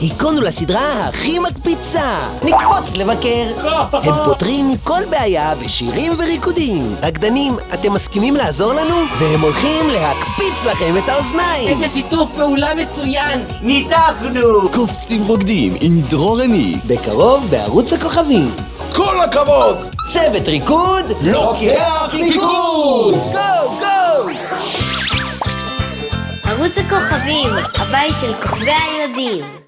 היכונו לסדרה הכי מקפיצה, נקפוץ לבקר. הם פותרים כל בעיה בשירים וריקודים. רקדנים, אתם מסכימים לעזור לנו? והם הולכים להקפיץ לכם את האוזניים. איזה שיתוף פעולה מצוין! ניצחנו! קופצים רוקדים עם דרור רמי. בקרוב בערוץ הכוכבים. כל הכבוד! צוות ריקוד, לוקח פיקוד! גו גו! ערוץ הכוכבים, הבית של כוכבי הילדים.